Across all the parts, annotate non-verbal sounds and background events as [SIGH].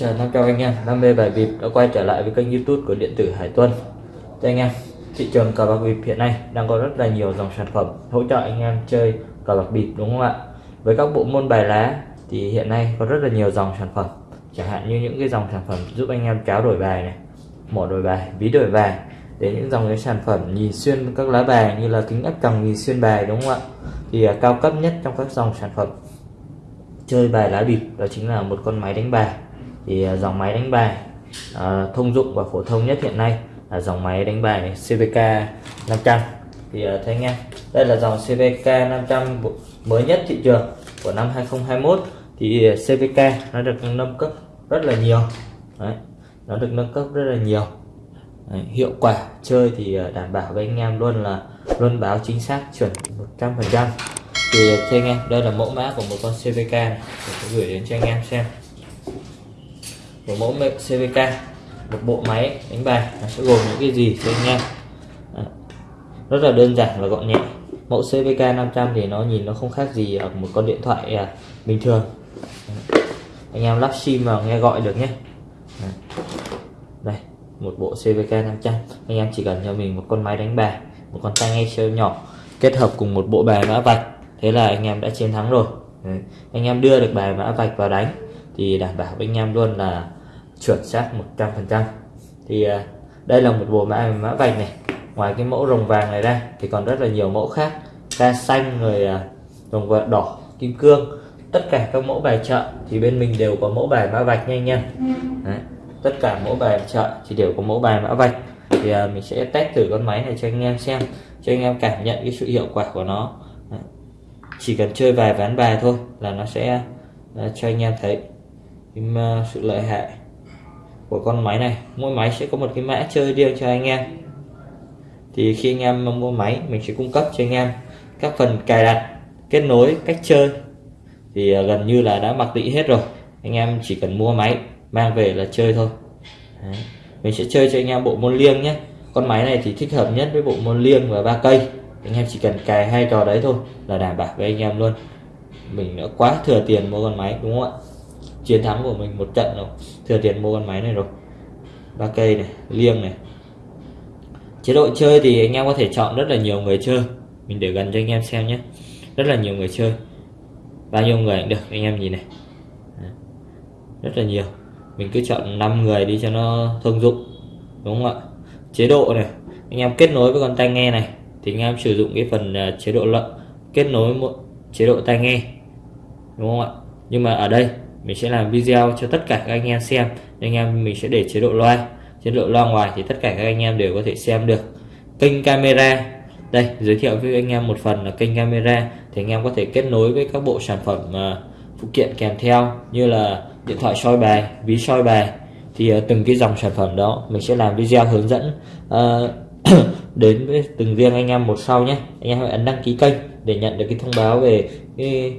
Chào năm chào anh em, đam mê bài bịp đã quay trở lại với kênh youtube của điện tử Hải Tuân. Thưa anh em, thị trường cờ bạc bịp hiện nay đang có rất là nhiều dòng sản phẩm hỗ trợ anh em chơi cờ bạc bịp đúng không ạ? Với các bộ môn bài lá thì hiện nay có rất là nhiều dòng sản phẩm. Chẳng hạn như những cái dòng sản phẩm giúp anh em cháo đổi bài này, mỏ đổi bài, ví đổi bài. Đến những dòng cái sản phẩm nhìn xuyên các lá bài như là kính áp tròng nhìn xuyên bài đúng không ạ? Thì uh, cao cấp nhất trong các dòng sản phẩm chơi bài lá bịp đó chính là một con máy đánh bài thì à, dòng máy đánh bài à, thông dụng và phổ thông nhất hiện nay là dòng máy đánh bài CVK 500 thì à, thấy anh em đây là dòng CVK 500 mới nhất thị trường của năm 2021 thì à, CVK nó được nâng cấp rất là nhiều. Đấy, nó được nâng cấp rất là nhiều. Đấy, hiệu quả chơi thì à, đảm bảo với anh em luôn là luôn báo chính xác chuẩn 100 phần trăm. thì cho anh em đây là mẫu mã của một con CVK này. Tôi gửi đến cho anh em xem của mẫu CVK một bộ máy đánh bài. Nó sẽ gồm những cái gì cho anh em? Rất là đơn giản và gọn nhẹ. Mẫu CVK 500 thì nó nhìn nó không khác gì ở một con điện thoại à, bình thường. Anh em lắp sim vào nghe gọi được nhé. Đây, một bộ CVK 500 anh em chỉ cần cho mình một con máy đánh bài, một con tai nghe siêu nhỏ, kết hợp cùng một bộ bài mã vạch. Thế là anh em đã chiến thắng rồi. Đấy. anh em đưa được bài mã vạch vào đánh thì đảm bảo với anh em luôn là chuẩn xác 100% thì à, đây là một bộ mã mã vạch này. Ngoài cái mẫu rồng vàng này ra thì còn rất là nhiều mẫu khác. Ca xanh rồi à, rồng vàng đỏ kim cương. Tất cả các mẫu bài chợ thì bên mình đều có mẫu bài mã vạch nha anh em. Đấy. tất cả mẫu bài chợ thì đều có mẫu bài mã vạch. Thì à, mình sẽ test thử con máy này cho anh em xem cho anh em cảm nhận cái sự hiệu quả của nó. Đấy chỉ cần chơi vài ván bài thôi là nó sẽ cho anh em thấy. Cái, sự lợi hại của con máy này. Mỗi máy sẽ có một cái mã chơi riêng cho anh em. Thì khi anh em mua máy, mình sẽ cung cấp cho anh em các phần cài đặt, kết nối, cách chơi. Thì à, gần như là đã mặc định hết rồi. Anh em chỉ cần mua máy, mang về là chơi thôi. Đấy. mình sẽ chơi cho anh em bộ môn liêng nhé. Con máy này thì thích hợp nhất với bộ môn liêng và ba cây. Anh em chỉ cần cài hai trò đấy thôi là đảm bảo với anh em luôn. Mình đã quá thừa tiền mua con máy, đúng không ạ? Chiến thắng của mình một trận rồi. Thừa tiền mua con máy này rồi. Ba cây này, liêng này. Chế độ chơi thì anh em có thể chọn rất là nhiều người chơi. Mình để gần cho anh em xem nhé. Rất là nhiều người chơi. Bao nhiêu người cũng được, anh em nhìn này. Rất là nhiều. Mình cứ chọn 5 người đi cho nó thông dụng. Đúng không ạ? Chế độ này, anh em kết nối với con tai nghe này. Thì anh em sử dụng cái phần à, chế độ lợn kết nối một chế độ tai nghe. Đúng không ạ? Nhưng mà ở đây mình sẽ làm video cho tất cả các anh em xem. Anh em mình sẽ để chế độ loa. Chế độ loa ngoài thì tất cả các anh em đều có thể xem được. Kênh camera. Đây giới thiệu với anh em một phần là kênh camera. Thì anh em có thể kết nối với các bộ sản phẩm uh, phụ kiện kèm theo như là điện thoại soi bài ví soi bài. Thì uh, từng cái dòng sản phẩm đó mình sẽ làm video hướng dẫn uh, [COUGHS] đến với từng riêng anh em một sau nhé. Anh em hãy ấn đăng ký kênh để nhận được cái thông báo về cái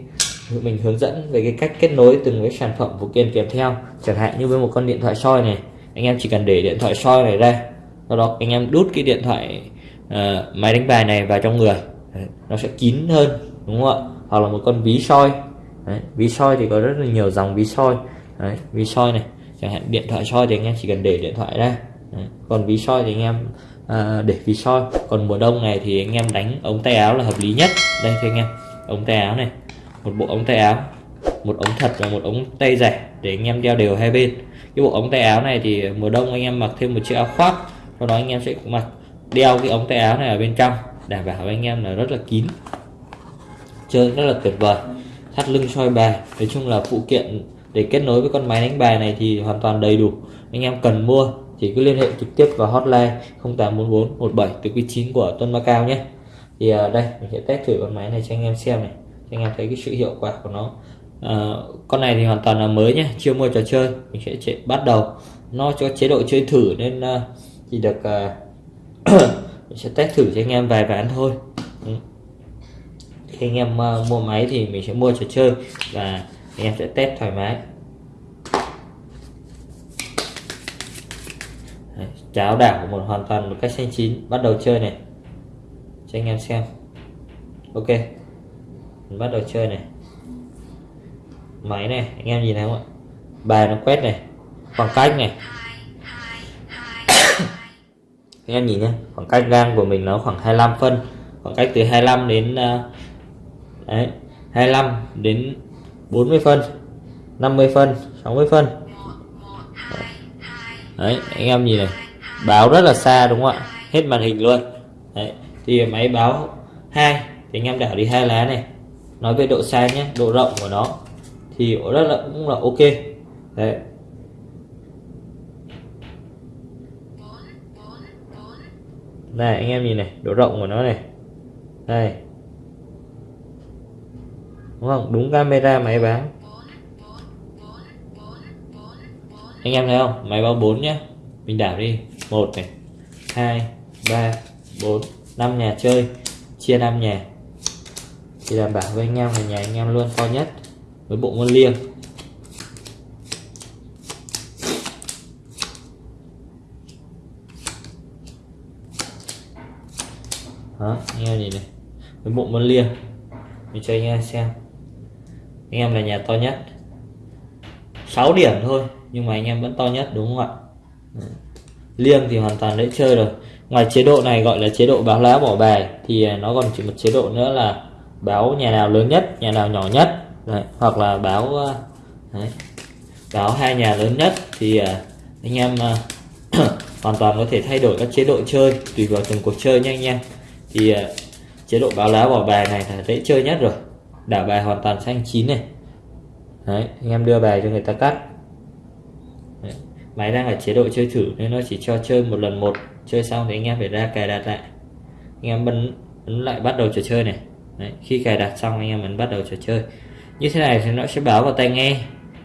mình hướng dẫn về cái cách kết nối từng cái sản phẩm phụ kiện kèm theo. Chẳng hạn như với một con điện thoại soi này anh em chỉ cần để điện thoại soi này ra sau đó anh em đút cái điện thoại uh, máy đánh bài này vào trong người. Đấy, nó sẽ kín hơn đúng không ạ? Hoặc là một con ví soi. Đấy, ví soi thì có rất là nhiều dòng ví soi. Đấy, ví soi này chẳng hạn điện thoại soi thì anh em chỉ cần để điện thoại ra. Đấy, còn ví soi thì anh em à, để vì soi. Còn mùa đông này thì anh em đánh ống tay áo là hợp lý nhất. Đây thưa anh em ống tay áo này một bộ ống tay áo, một ống thật và một ống tay rẻ để anh em đeo đều hai bên. Cái bộ ống tay áo này thì mùa đông anh em mặc thêm một chiếc áo khoác, sau đó anh em sẽ mặc, đeo cái ống tay áo này ở bên trong, đảm bảo với anh em là rất là kín, chơi rất là tuyệt vời, thắt lưng soi bài. Nói chung là phụ kiện để kết nối với con máy đánh bài này thì hoàn toàn đầy đủ. Anh em cần mua thì cứ liên hệ trực tiếp vào hotline 0844 17 từ quý 9 của Tuân Macao nhé. Thì à, đây, mình sẽ test thử con máy này cho anh em xem này thì anh em thấy cái sự hiệu quả của nó. À, con này thì hoàn toàn là mới nhé chưa mua trò chơi mình sẽ chế, bắt đầu. Nó cho chế độ chơi thử nên uh, chỉ được uh, [COUGHS] mình sẽ test thử cho anh em vài ván thôi. Ừ. khi anh em uh, mua máy thì mình sẽ mua trò chơi và anh em sẽ test thoải mái. Cháo đảo một hoàn toàn một cách xanh chín bắt đầu chơi này. Cho anh em xem. Ok mình bắt đầu chơi này. Máy này anh em nhìn thấy không ạ? Bài nó quét này khoảng cách này. [COUGHS] Anh em nhìn nhé khoảng cách gang của mình nó khoảng 25 phân. Khoảng cách từ 25 đến uh, đấy 25 đến 40 phân 50 phân 60 phân. Đấy anh em nhìn này báo rất là xa đúng không ạ? Hết màn hình luôn. Đấy thì máy báo hai thì anh em đảo đi hai lá này nói về độ xe nhé, độ rộng của nó, thì rất là, cũng là ok. Đấy. Này, anh em nhìn này, độ rộng của nó này. Đây. Đúng không? Đúng camera máy báo. Anh em thấy không? Máy báo 4 nhé mình đảo đi. Một này, hai, ba, bốn, năm nhà chơi. Chia năm nhà thì đảm bảo với anh em là nhà anh em luôn to nhất, với bộ môn liêng. Đó, anh em nhìn này, với bộ môn liêng. Mình cho anh em xem. Anh em là nhà to nhất. 6 điểm thôi, nhưng mà anh em vẫn to nhất, đúng không ạ? Liêng thì hoàn toàn dễ chơi rồi. Ngoài chế độ này gọi là chế độ báo lá bỏ bài, thì à, nó còn chỉ một chế độ nữa là báo nhà nào lớn nhất nhà nào nhỏ nhất. Đấy, hoặc là báo ờ, đấy, báo hai nhà lớn nhất thì ờ, anh em ờ, [CLEARS THROAT] hoàn toàn có thể thay đổi các chế độ chơi tùy vào từng cuộc chơi nha anh em. Thì chế độ báo lá bỏ bài này là dễ chơi nhất rồi. Đảo bài hoàn toàn xanh chín này. Đấy anh em đưa bài cho người ta cắt. Đấy. máy đang ở chế độ chơi thử nên nó chỉ cho chơi một lần một chơi xong thì anh em phải ra cài đặt lại. Anh em bấm, bấm lại bắt đầu trò chơi này đấy. khi cài đặt xong anh em mình bắt đầu trò chơi. Như thế này thì nó sẽ báo vào tai nghe.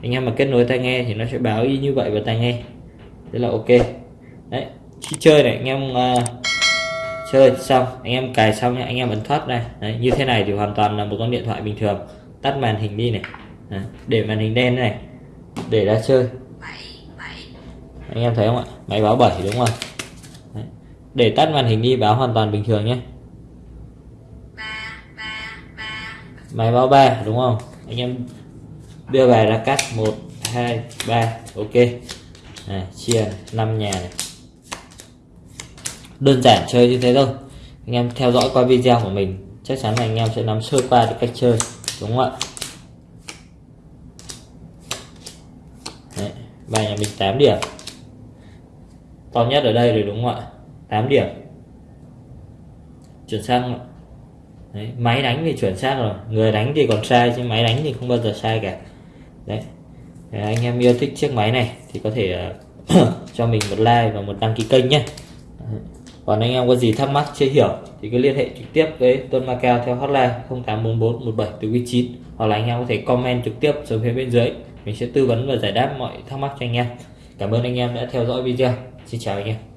Anh em mà kết nối tai nghe thì nó sẽ báo y như vậy vào tai nghe. Thế là ok. Đấy khi chơi này anh em uh, chơi xong anh em cài xong nha anh em ấn thoát này. Đấy, như thế này thì hoàn toàn là một con điện thoại bình thường. Tắt màn hình đi này. Đấy, để màn hình đen này. Để ra chơi. Anh em thấy không ạ? Máy báo 7 đúng không đấy. để tắt màn hình đi báo hoàn toàn bình thường nhé máy báo 3 đúng không? Anh em đưa bài ra cắt 1 2 3 ok. Này, chia 5 nhà này. Đơn giản chơi như thế thôi. Anh em theo dõi qua video của mình chắc chắn là anh em sẽ nắm sơ qua được cách chơi đúng không ạ? Đấy, bài nhà mình 8 điểm. To nhất ở đây rồi đúng không ạ? 8 điểm. Chuyển sang Đấy, máy đánh thì chuẩn xác rồi. Người đánh thì còn sai chứ máy đánh thì không bao giờ sai cả. Đấy. Đấy, anh em yêu thích chiếc máy này thì có thể à, [COUGHS] cho mình một like và một đăng ký kênh nhé. Còn anh em có gì thắc mắc chưa hiểu thì cứ liên hệ trực tiếp với Tôn Macao theo hotline 0844 17 9 hoặc là anh em có thể comment trực tiếp xuống phía bên dưới. Mình sẽ tư vấn và giải đáp mọi thắc mắc cho anh em. Cảm ơn anh em đã theo dõi video. Xin chào anh em.